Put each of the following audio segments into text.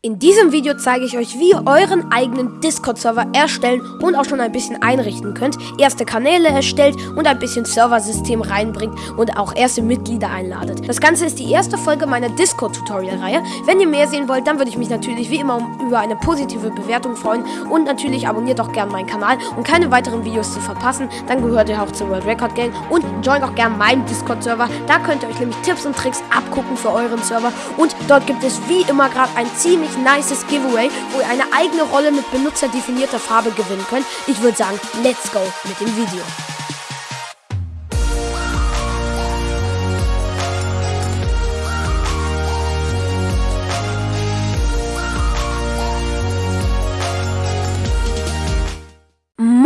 In diesem Video zeige ich euch, wie ihr euren eigenen Discord-Server erstellen und auch schon ein bisschen einrichten könnt, erste Kanäle erstellt und ein bisschen Serversystem reinbringt und auch erste Mitglieder einladet. Das Ganze ist die erste Folge meiner Discord-Tutorial-Reihe. Wenn ihr mehr sehen wollt, dann würde ich mich natürlich wie immer über eine positive Bewertung freuen und natürlich abonniert auch gerne meinen Kanal, um keine weiteren Videos zu verpassen. Dann gehört ihr auch zur World Record Gang und joint auch gerne meinen Discord-Server. Da könnt ihr euch nämlich Tipps und Tricks abgucken für euren Server und dort gibt es wie immer gerade ein ziemlich ziemlich nices Giveaway, wo ihr eine eigene Rolle mit benutzerdefinierter Farbe gewinnen könnt. Ich würde sagen, let's go mit dem Video.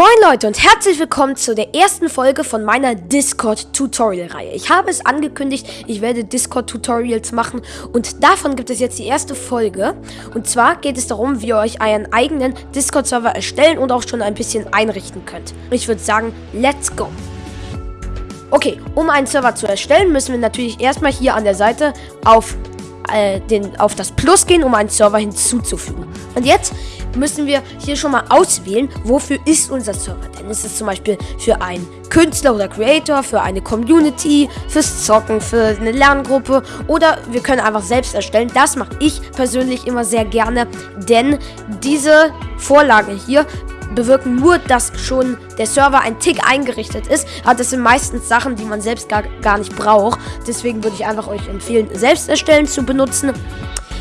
Moin Leute und herzlich willkommen zu der ersten Folge von meiner Discord-Tutorial-Reihe. Ich habe es angekündigt, ich werde Discord-Tutorials machen und davon gibt es jetzt die erste Folge. Und zwar geht es darum, wie ihr euch einen eigenen Discord-Server erstellen und auch schon ein bisschen einrichten könnt. Ich würde sagen, let's go! Okay, um einen Server zu erstellen, müssen wir natürlich erstmal hier an der Seite auf, äh, den, auf das Plus gehen, um einen Server hinzuzufügen. Und jetzt müssen wir hier schon mal auswählen, wofür ist unser Server. Denn ist es zum Beispiel für einen Künstler oder Creator, für eine Community, fürs Zocken, für eine Lerngruppe oder wir können einfach selbst erstellen. Das mache ich persönlich immer sehr gerne, denn diese Vorlage hier bewirken nur, dass schon der Server ein Tick eingerichtet ist. Aber das sind meistens Sachen, die man selbst gar, gar nicht braucht. Deswegen würde ich einfach euch empfehlen, selbst erstellen zu benutzen.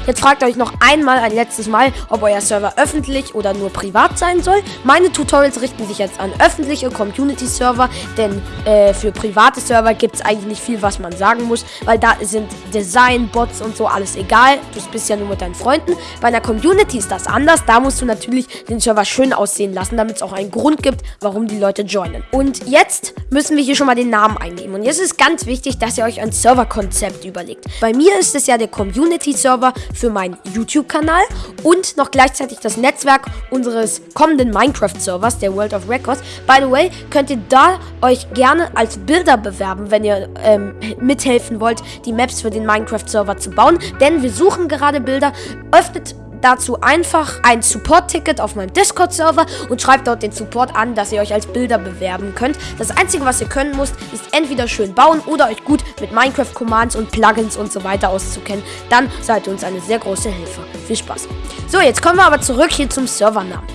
Jetzt fragt euch noch einmal ein letztes Mal, ob euer Server öffentlich oder nur privat sein soll. Meine Tutorials richten sich jetzt an öffentliche Community-Server, denn äh, für private Server gibt es eigentlich nicht viel, was man sagen muss, weil da sind Design, Bots und so alles egal. Du bist ja nur mit deinen Freunden. Bei einer Community ist das anders. Da musst du natürlich den Server schön aussehen lassen, damit es auch einen Grund gibt, warum die Leute joinen. Und jetzt müssen wir hier schon mal den Namen eingeben. Und jetzt ist ganz wichtig, dass ihr euch ein Serverkonzept überlegt. Bei mir ist es ja der Community-Server für meinen YouTube-Kanal und noch gleichzeitig das Netzwerk unseres kommenden Minecraft-Servers, der World of Records. By the way, könnt ihr da euch gerne als Bilder bewerben, wenn ihr ähm, mithelfen wollt, die Maps für den Minecraft-Server zu bauen. Denn wir suchen gerade Bilder. Öffnet dazu einfach ein Support-Ticket auf meinem Discord-Server und schreibt dort den Support an, dass ihr euch als Bilder bewerben könnt. Das Einzige, was ihr können müsst, ist entweder schön bauen oder euch gut mit Minecraft-Commands und Plugins und so weiter auszukennen. Dann seid ihr uns eine sehr große Hilfe. Viel Spaß. So, jetzt kommen wir aber zurück hier zum Servernamen.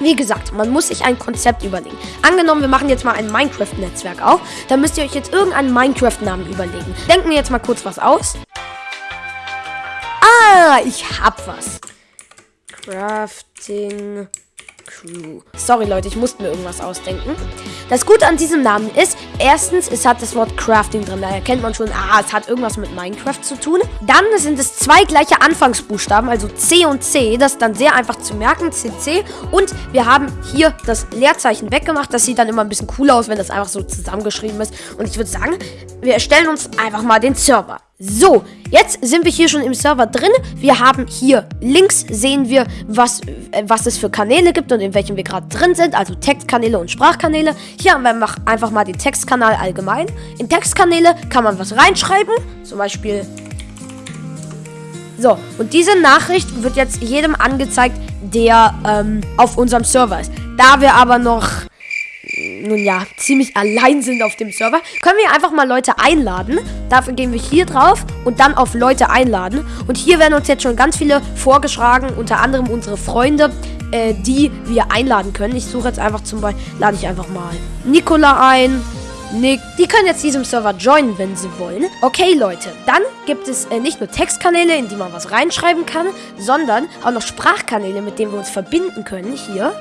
Wie gesagt, man muss sich ein Konzept überlegen. Angenommen, wir machen jetzt mal ein Minecraft-Netzwerk auf. Dann müsst ihr euch jetzt irgendeinen Minecraft-Namen überlegen. Denken wir jetzt mal kurz was aus. Ah, ich hab was. Crafting Crew. Sorry Leute, ich musste mir irgendwas ausdenken. Das Gute an diesem Namen ist, erstens, es hat das Wort Crafting drin. Da erkennt man schon, ah, es hat irgendwas mit Minecraft zu tun. Dann sind es zwei gleiche Anfangsbuchstaben, also C und C. Das ist dann sehr einfach zu merken, CC. Und wir haben hier das Leerzeichen weggemacht. Das sieht dann immer ein bisschen cooler aus, wenn das einfach so zusammengeschrieben ist. Und ich würde sagen, wir erstellen uns einfach mal den Server. So, jetzt sind wir hier schon im Server drin. Wir haben hier links sehen wir, was, äh, was es für Kanäle gibt und in welchen wir gerade drin sind. Also Textkanäle und Sprachkanäle. Hier haben wir einfach mal den Textkanal allgemein. In Textkanäle kann man was reinschreiben. Zum Beispiel... So, und diese Nachricht wird jetzt jedem angezeigt, der ähm, auf unserem Server ist. Da wir aber noch nun ja, ziemlich allein sind auf dem Server, können wir einfach mal Leute einladen. Dafür gehen wir hier drauf und dann auf Leute einladen. Und hier werden uns jetzt schon ganz viele vorgeschlagen, unter anderem unsere Freunde, äh, die wir einladen können. Ich suche jetzt einfach zum Beispiel, lade ich einfach mal Nikola ein. Nick. Die können jetzt diesem Server joinen, wenn sie wollen. Okay, Leute, dann gibt es äh, nicht nur Textkanäle, in die man was reinschreiben kann, sondern auch noch Sprachkanäle, mit denen wir uns verbinden können. Hier.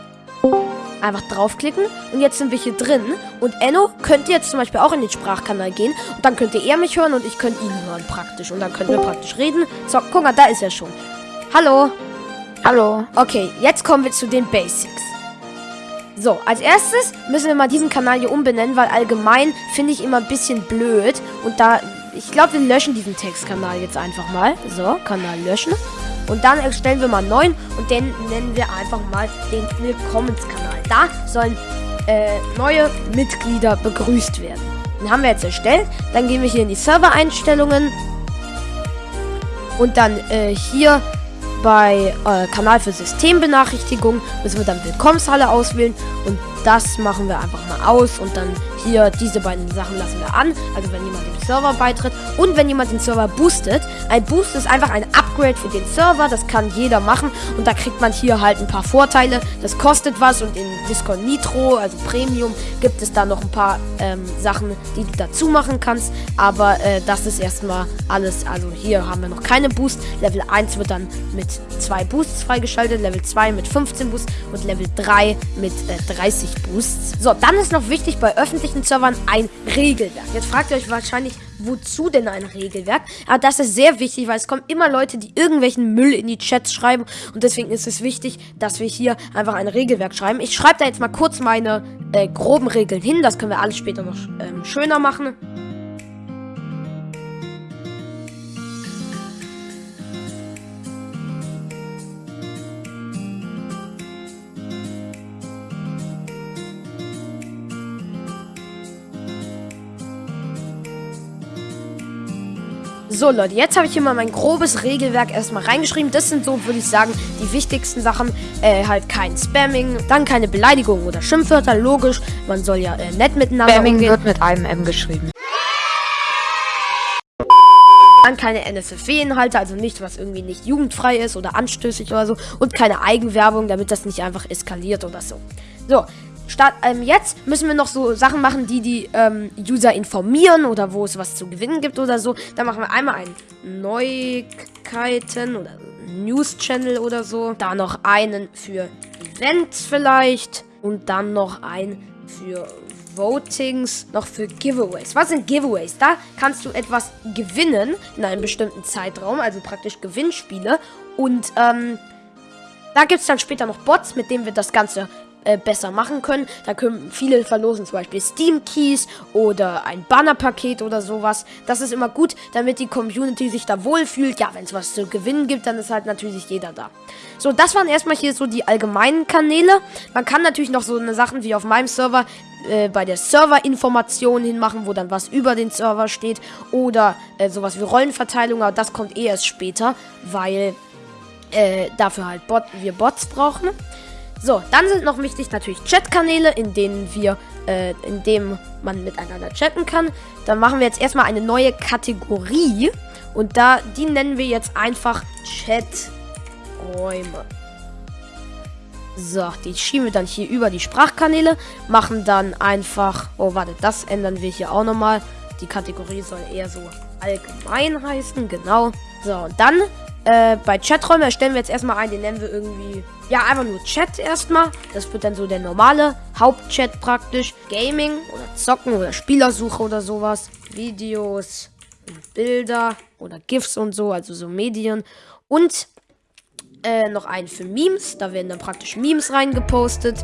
Einfach draufklicken und jetzt sind wir hier drin. Und Enno könnte jetzt zum Beispiel auch in den Sprachkanal gehen und dann könnte er mich hören und ich könnte ihn hören praktisch. Und dann können wir praktisch reden. So, guck mal, da ist er schon. Hallo. Hallo. Okay, jetzt kommen wir zu den Basics. So, als erstes müssen wir mal diesen Kanal hier umbenennen, weil allgemein finde ich immer ein bisschen blöd. Und da, ich glaube, wir löschen diesen Textkanal jetzt einfach mal. So, Kanal löschen. Und dann erstellen wir mal einen neuen und den nennen wir einfach mal den Willkommenskanal. Da sollen äh, neue Mitglieder begrüßt werden. Den haben wir jetzt erstellt. Dann gehen wir hier in die Server-Einstellungen. Und dann äh, hier bei äh, Kanal für Systembenachrichtigungen müssen wir dann Willkommenshalle auswählen und das machen wir einfach mal aus und dann hier diese beiden Sachen lassen wir an. Also wenn jemand dem Server beitritt und wenn jemand den Server boostet. Ein Boost ist einfach ein Upgrade für den Server, das kann jeder machen und da kriegt man hier halt ein paar Vorteile. Das kostet was und in Discord Nitro, also Premium, gibt es da noch ein paar ähm, Sachen, die du dazu machen kannst. Aber äh, das ist erstmal alles. Also hier haben wir noch keine Boost. Level 1 wird dann mit zwei Boosts freigeschaltet, Level 2 mit 15 Boosts und Level 3 mit äh, 30 Boosts. So, dann ist noch wichtig bei öffentlichen Servern ein Regelwerk. Jetzt fragt ihr euch wahrscheinlich, wozu denn ein Regelwerk? Aber das ist sehr wichtig, weil es kommen immer Leute, die irgendwelchen Müll in die Chats schreiben und deswegen ist es wichtig, dass wir hier einfach ein Regelwerk schreiben. Ich schreibe da jetzt mal kurz meine äh, groben Regeln hin, das können wir alles später noch ähm, schöner machen. So, Leute, jetzt habe ich hier mal mein grobes Regelwerk erstmal reingeschrieben. Das sind so, würde ich sagen, die wichtigsten Sachen. Äh, halt kein Spamming, dann keine Beleidigungen oder Schimpfwörter, logisch. Man soll ja äh, nett miteinander Spamming umgehen. wird mit einem M geschrieben. Dann keine NSFW-Inhalte, also nichts, was irgendwie nicht jugendfrei ist oder anstößig oder so. Und keine Eigenwerbung, damit das nicht einfach eskaliert oder so. So, Start, ähm, jetzt müssen wir noch so Sachen machen, die die ähm, User informieren oder wo es was zu gewinnen gibt oder so. Da machen wir einmal einen Neuigkeiten oder News-Channel oder so. Da noch einen für Events vielleicht. Und dann noch einen für Votings, noch für Giveaways. Was sind Giveaways? Da kannst du etwas gewinnen in einem bestimmten Zeitraum, also praktisch Gewinnspiele. Und ähm, da gibt es dann später noch Bots, mit denen wir das Ganze äh, besser machen können. Da können viele verlosen, zum Beispiel Steam Keys oder ein Bannerpaket oder sowas. Das ist immer gut, damit die Community sich da wohlfühlt. Ja, wenn es was zu gewinnen gibt, dann ist halt natürlich jeder da. So, das waren erstmal hier so die allgemeinen Kanäle. Man kann natürlich noch so eine Sachen wie auf meinem Server äh, bei der Serverinformation hinmachen, wo dann was über den Server steht. Oder äh, sowas wie Rollenverteilung, aber das kommt eh erst später, weil äh, dafür halt Bot wir Bots brauchen. So, dann sind noch wichtig natürlich Chatkanäle, in denen wir, äh, in dem man miteinander chatten kann. Dann machen wir jetzt erstmal eine neue Kategorie und da, die nennen wir jetzt einfach Chaträume. So, die schieben wir dann hier über die Sprachkanäle, machen dann einfach, oh warte, das ändern wir hier auch nochmal. Die Kategorie soll eher so allgemein heißen, genau. So, und dann äh, bei Chaträumen erstellen wir jetzt erstmal einen, den nennen wir irgendwie, ja, einfach nur Chat erstmal. Das wird dann so der normale Hauptchat praktisch. Gaming oder Zocken oder Spielersuche oder sowas. Videos, Bilder oder GIFs und so, also so Medien. Und äh, noch einen für Memes. Da werden dann praktisch Memes reingepostet.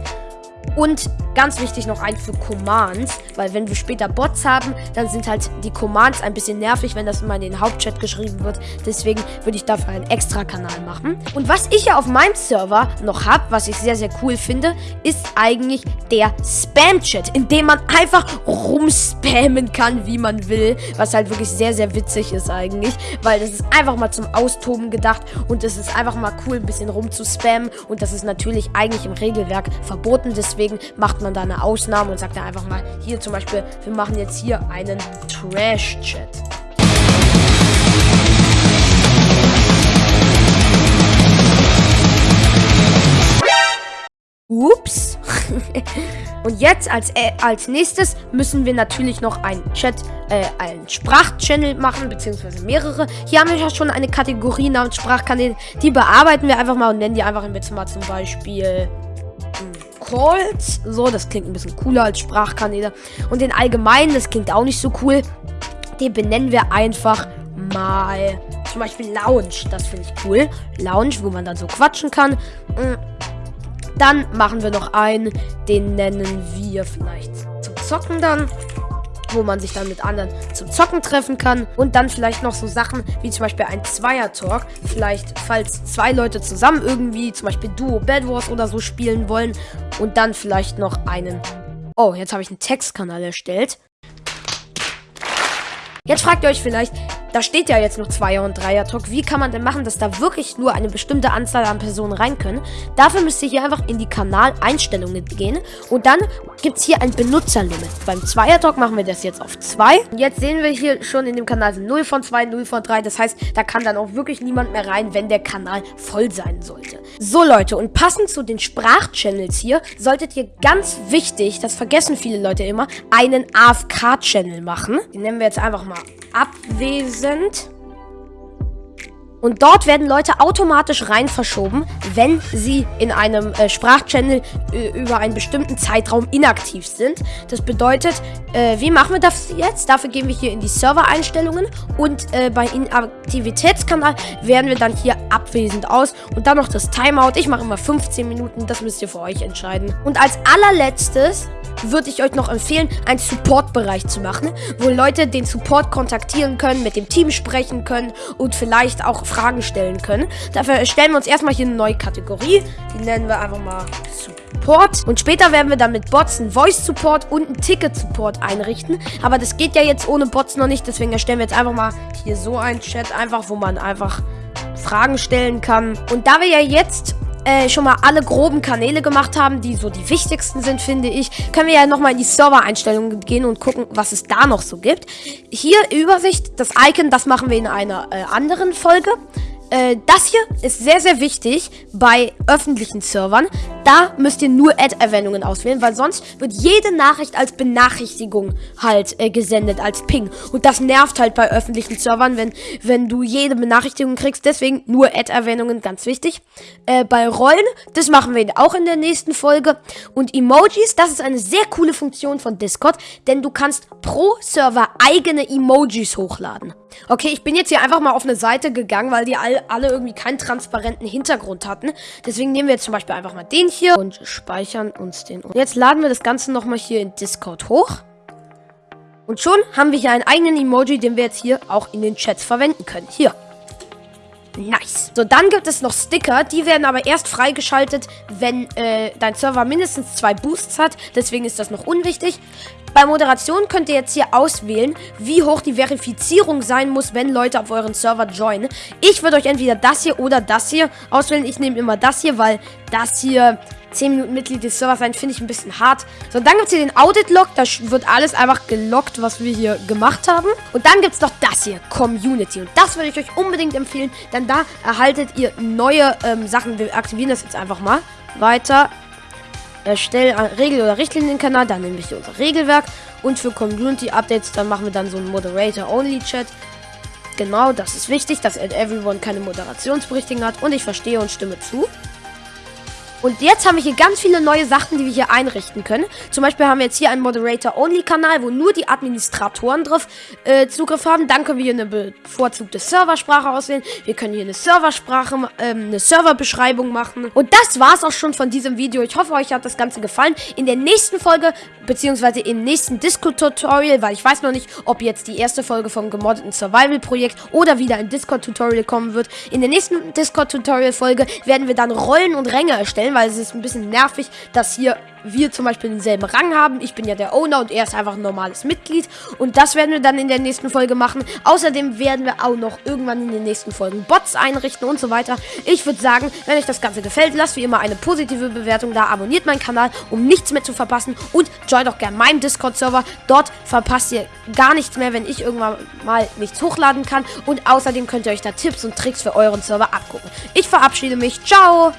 Und ganz wichtig noch ein für Commands, weil wenn wir später Bots haben, dann sind halt die Commands ein bisschen nervig, wenn das immer in den Hauptchat geschrieben wird. Deswegen würde ich dafür einen extra Kanal machen. Und was ich ja auf meinem Server noch habe, was ich sehr, sehr cool finde, ist eigentlich der Spam-Chat, in dem man einfach rumspammen kann, wie man will. Was halt wirklich sehr, sehr witzig ist eigentlich, weil das ist einfach mal zum Austoben gedacht und es ist einfach mal cool, ein bisschen rumzuspammen. Und das ist natürlich eigentlich im Regelwerk verboten. Deswegen deswegen macht man da eine Ausnahme und sagt dann einfach mal, hier zum Beispiel, wir machen jetzt hier einen Trash-Chat. Ups. Und jetzt als, äh, als nächstes müssen wir natürlich noch einen Chat, äh, einen Sprachchannel machen, beziehungsweise mehrere. Hier haben wir ja schon eine Kategorie namens Sprachkanäle. Die bearbeiten wir einfach mal und nennen die einfach jetzt mal zum Beispiel Calls. So, das klingt ein bisschen cooler als Sprachkanäle. Und den allgemeinen, das klingt auch nicht so cool. Den benennen wir einfach mal zum Beispiel Lounge. Das finde ich cool. Lounge, wo man dann so quatschen kann. Mm. Dann machen wir noch einen, den nennen wir vielleicht zum Zocken dann wo man sich dann mit anderen zum Zocken treffen kann. Und dann vielleicht noch so Sachen wie zum Beispiel ein Zweier-Talk. Vielleicht, falls zwei Leute zusammen irgendwie, zum Beispiel Duo Bad Wars oder so spielen wollen. Und dann vielleicht noch einen. Oh, jetzt habe ich einen Textkanal erstellt. Jetzt fragt ihr euch vielleicht, da steht ja jetzt noch Zweier- und Dreier-Talk. Wie kann man denn machen, dass da wirklich nur eine bestimmte Anzahl an Personen rein können? Dafür müsst ihr hier einfach in die Kanaleinstellungen gehen und dann gibt es hier ein Benutzerlimit. Beim Zweier-Talk machen wir das jetzt auf 2. Jetzt sehen wir hier schon in dem Kanal sind 0 von 2, 0 von 3. Das heißt, da kann dann auch wirklich niemand mehr rein, wenn der Kanal voll sein sollte. So Leute, und passend zu den Sprachchannels hier, solltet ihr ganz wichtig, das vergessen viele Leute immer, einen AFK-Channel machen. Den nennen wir jetzt einfach mal abwesend. Und dort werden Leute automatisch rein verschoben, wenn sie in einem äh, Sprachchannel äh, über einen bestimmten Zeitraum inaktiv sind. Das bedeutet, äh, wie machen wir das jetzt? Dafür gehen wir hier in die Servereinstellungen und äh, bei Inaktivitätskanal wählen wir dann hier abwesend aus und dann noch das Timeout. Ich mache immer 15 Minuten, das müsst ihr für euch entscheiden. Und als allerletztes würde ich euch noch empfehlen, einen Support-Bereich zu machen, wo Leute den Support kontaktieren können, mit dem Team sprechen können und vielleicht auch Fragen stellen können. Dafür stellen wir uns erstmal hier eine neue Kategorie. Die nennen wir einfach mal Support. Und später werden wir dann mit Bots einen Voice-Support und einen Ticket-Support einrichten. Aber das geht ja jetzt ohne Bots noch nicht, deswegen erstellen wir jetzt einfach mal hier so einen Chat, einfach, wo man einfach Fragen stellen kann. Und da wir ja jetzt äh, schon mal alle groben Kanäle gemacht haben, die so die wichtigsten sind, finde ich, können wir ja nochmal in die Server-Einstellungen gehen und gucken, was es da noch so gibt. Hier Übersicht, das Icon, das machen wir in einer äh, anderen Folge. Äh, das hier ist sehr, sehr wichtig bei öffentlichen Servern. Da müsst ihr nur Ad-Erwähnungen auswählen, weil sonst wird jede Nachricht als Benachrichtigung halt äh, gesendet, als Ping. Und das nervt halt bei öffentlichen Servern, wenn, wenn du jede Benachrichtigung kriegst. Deswegen nur Ad-Erwähnungen, ganz wichtig. Äh, bei Rollen, das machen wir auch in der nächsten Folge. Und Emojis, das ist eine sehr coole Funktion von Discord, denn du kannst pro Server eigene Emojis hochladen. Okay, ich bin jetzt hier einfach mal auf eine Seite gegangen, weil die all, alle irgendwie keinen transparenten Hintergrund hatten. Deswegen nehmen wir jetzt zum Beispiel einfach mal den hier und speichern uns den. Und jetzt laden wir das Ganze nochmal hier in Discord hoch. Und schon haben wir hier einen eigenen Emoji, den wir jetzt hier auch in den Chats verwenden können. Hier. Nice. So, dann gibt es noch Sticker. Die werden aber erst freigeschaltet, wenn äh, dein Server mindestens zwei Boosts hat. Deswegen ist das noch unwichtig. Bei Moderation könnt ihr jetzt hier auswählen, wie hoch die Verifizierung sein muss, wenn Leute auf euren Server joinen. Ich würde euch entweder das hier oder das hier auswählen. Ich nehme immer das hier, weil das hier 10 Minuten Mitglied des Servers sein, finde ich ein bisschen hart. So, dann gibt es hier den Audit-Log. Da wird alles einfach gelockt, was wir hier gemacht haben. Und dann gibt es noch das hier, Community. Und das würde ich euch unbedingt empfehlen, denn da erhaltet ihr neue ähm, Sachen. Wir aktivieren das jetzt einfach mal. Weiter. Erstell einen Regel- oder Richtlinienkanal. Dann nehme ich hier unser Regelwerk. Und für Community-Updates, dann machen wir dann so einen Moderator-Only-Chat. Genau, das ist wichtig, dass Everyone keine Moderationsberichtigung hat. Und ich verstehe und stimme zu. Und jetzt haben wir hier ganz viele neue Sachen, die wir hier einrichten können. Zum Beispiel haben wir jetzt hier einen Moderator-Only-Kanal, wo nur die Administratoren drauf äh, Zugriff haben. Dann können wir hier eine bevorzugte Serversprache auswählen. Wir können hier eine Serversprache, ähm, eine Serverbeschreibung machen. Und das war's auch schon von diesem Video. Ich hoffe, euch hat das Ganze gefallen. In der nächsten Folge, beziehungsweise im nächsten Discord-Tutorial, weil ich weiß noch nicht, ob jetzt die erste Folge vom gemoddeten Survival-Projekt oder wieder ein Discord-Tutorial kommen wird. In der nächsten Discord-Tutorial-Folge werden wir dann Rollen und Ränge erstellen weil es ist ein bisschen nervig, dass hier wir zum Beispiel denselben Rang haben. Ich bin ja der Owner und er ist einfach ein normales Mitglied. Und das werden wir dann in der nächsten Folge machen. Außerdem werden wir auch noch irgendwann in den nächsten Folgen Bots einrichten und so weiter. Ich würde sagen, wenn euch das Ganze gefällt, lasst wie immer eine positive Bewertung da. Abonniert meinen Kanal, um nichts mehr zu verpassen. Und joint auch gerne meinen Discord-Server. Dort verpasst ihr gar nichts mehr, wenn ich irgendwann mal nichts hochladen kann. Und außerdem könnt ihr euch da Tipps und Tricks für euren Server abgucken. Ich verabschiede mich. Ciao!